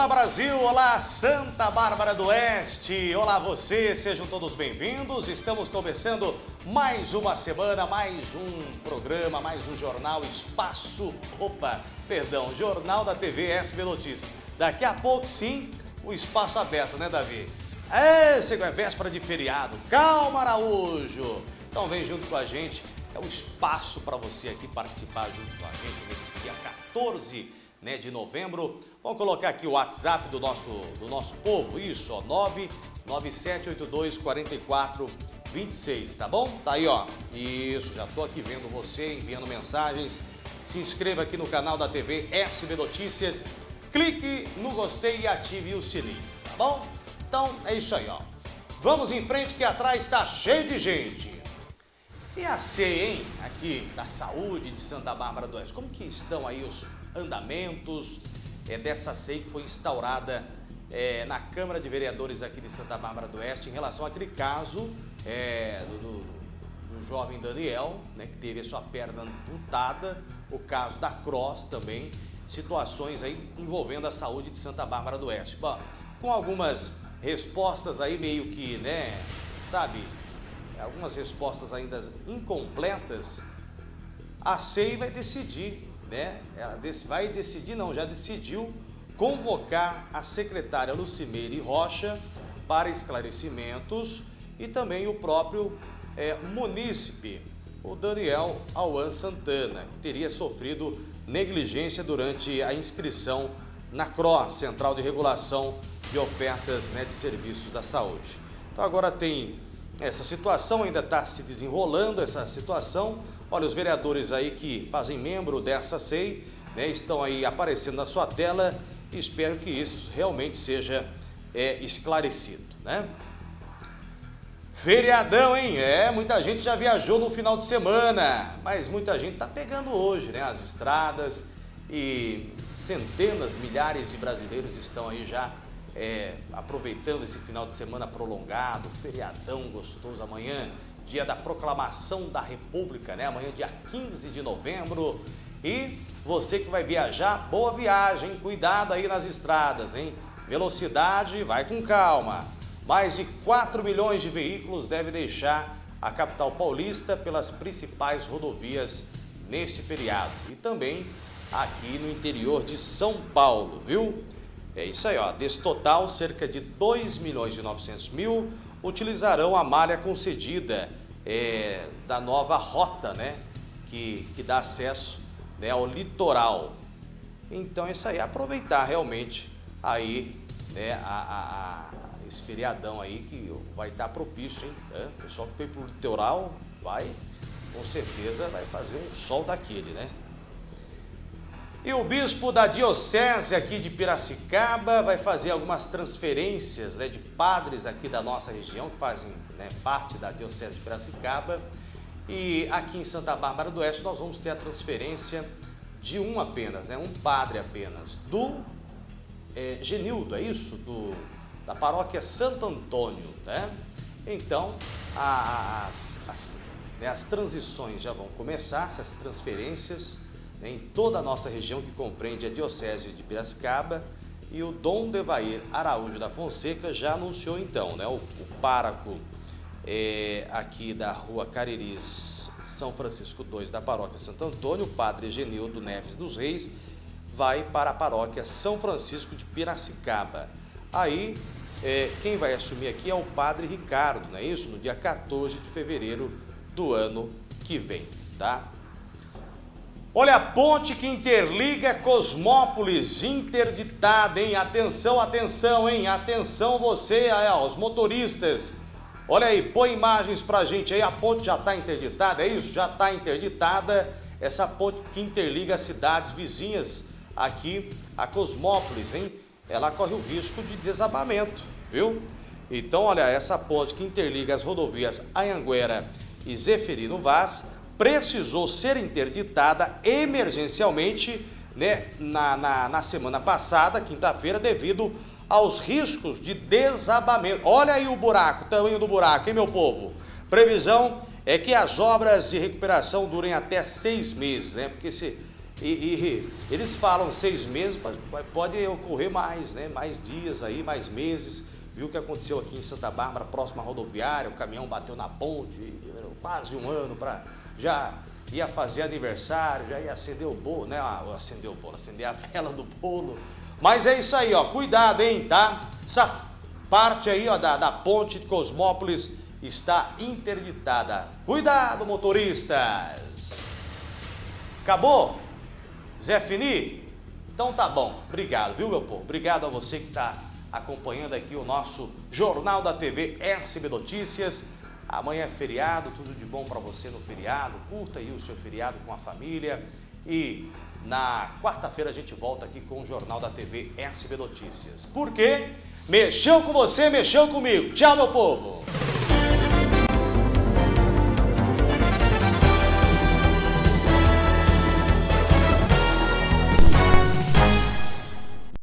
Olá Brasil, olá Santa Bárbara do Oeste, olá você, sejam todos bem-vindos. Estamos começando mais uma semana, mais um programa, mais um jornal Espaço, opa, perdão, Jornal da TV SB Notícias. Daqui a pouco sim, o espaço aberto, né Davi? É, chegou a véspera de feriado, calma Araújo. Então vem junto com a gente, é um espaço para você aqui participar junto com a gente nesse dia 14 né, de novembro. Vamos colocar aqui o WhatsApp do nosso, do nosso povo, isso, ó, 997824426, tá bom? Tá aí, ó. Isso, já tô aqui vendo você, enviando mensagens. Se inscreva aqui no canal da TV SB Notícias, clique no gostei e ative o sininho, tá bom? Então, é isso aí, ó. Vamos em frente que atrás está cheio de gente. E a hein? Aqui da saúde de Santa Bárbara do Oeste. Como que estão aí os andamentos é, dessa SEI que foi instaurada é, na Câmara de Vereadores aqui de Santa Bárbara do Oeste em relação àquele caso é, do, do, do, jovem Daniel, né, que teve a sua perna amputada, o caso da Cross também, situações aí envolvendo a saúde de Santa Bárbara do Oeste. Bom, com algumas respostas aí meio que, né, sabe, algumas respostas ainda incompletas, a SEI vai decidir né? Ela vai decidir, não, já decidiu convocar a secretária Lucimeire Rocha para esclarecimentos e também o próprio é, munícipe, o Daniel Auan Santana, que teria sofrido negligência durante a inscrição na CROA, Central de Regulação de Ofertas né, de Serviços da Saúde. Então agora tem essa situação, ainda está se desenrolando essa situação, Olha, os vereadores aí que fazem membro dessa SEI né, estão aí aparecendo na sua tela espero que isso realmente seja é, esclarecido, né? Feriadão, hein? É, muita gente já viajou no final de semana, mas muita gente está pegando hoje, né? As estradas e centenas, milhares de brasileiros estão aí já é, aproveitando esse final de semana prolongado, feriadão gostoso amanhã dia da proclamação da República, né? Amanhã, dia 15 de novembro. E você que vai viajar, boa viagem, cuidado aí nas estradas, hein? Velocidade, vai com calma. Mais de 4 milhões de veículos devem deixar a capital paulista pelas principais rodovias neste feriado. E também aqui no interior de São Paulo, viu? É isso aí, ó. Desse total, cerca de 2 milhões e 900 mil utilizarão a malha concedida é, da nova rota, né? Que, que dá acesso né, ao litoral. Então isso aí, aproveitar realmente aí né, a, a, a esse feriadão aí que vai estar propício, hein? É, o pessoal que foi para o litoral vai, com certeza, vai fazer um sol daquele, né? E o bispo da diocese aqui de Piracicaba vai fazer algumas transferências né, de padres aqui da nossa região, que fazem né, parte da diocese de Piracicaba. E aqui em Santa Bárbara do Oeste nós vamos ter a transferência de um apenas, né, um padre apenas, do é, Genildo, é isso? Do, da paróquia Santo Antônio. Né? Então, as, as, né, as transições já vão começar, essas transferências em toda a nossa região que compreende a Diocese de Piracicaba e o Dom Devair Araújo da Fonseca já anunciou então, né, o, o páraco é, aqui da rua Cariris, São Francisco II da paróquia Santo Antônio, o padre Genildo Neves dos Reis, vai para a paróquia São Francisco de Piracicaba. Aí, é, quem vai assumir aqui é o padre Ricardo, não é isso? No dia 14 de fevereiro do ano que vem, tá? Olha a ponte que interliga Cosmópolis, interditada, hein? Atenção, atenção, hein? Atenção você, ó, os motoristas. Olha aí, põe imagens pra gente aí. A ponte já está interditada, é isso? Já está interditada. Essa ponte que interliga as cidades vizinhas aqui a Cosmópolis, hein? Ela corre o risco de desabamento, viu? Então, olha, essa ponte que interliga as rodovias Anhanguera e Zeferino Vaz precisou ser interditada emergencialmente né, na, na, na semana passada, quinta-feira, devido aos riscos de desabamento. Olha aí o buraco, o tamanho do buraco, hein, meu povo? Previsão é que as obras de recuperação durem até seis meses, né? Porque esse, E, e, eles falam seis meses, pode ocorrer mais, né? Mais dias aí, mais meses. Viu o que aconteceu aqui em Santa Bárbara, próxima rodoviária, o caminhão bateu na ponte, quase um ano para já ia fazer aniversário, já ia acender o bolo, né? Ah, acender o bolo, acender a vela do bolo. Mas é isso aí, ó, cuidado, hein, tá? Essa parte aí, ó, da, da ponte de Cosmópolis está interditada. Cuidado, motoristas! Acabou? Zé Fini? Então tá bom. Obrigado, viu, meu povo? Obrigado a você que está acompanhando aqui o nosso Jornal da TV SB Notícias. Amanhã é feriado, tudo de bom para você no feriado. Curta aí o seu feriado com a família. E na quarta-feira a gente volta aqui com o Jornal da TV SB Notícias. Por quê? Mexeu com você, mexeu comigo. Tchau, meu povo!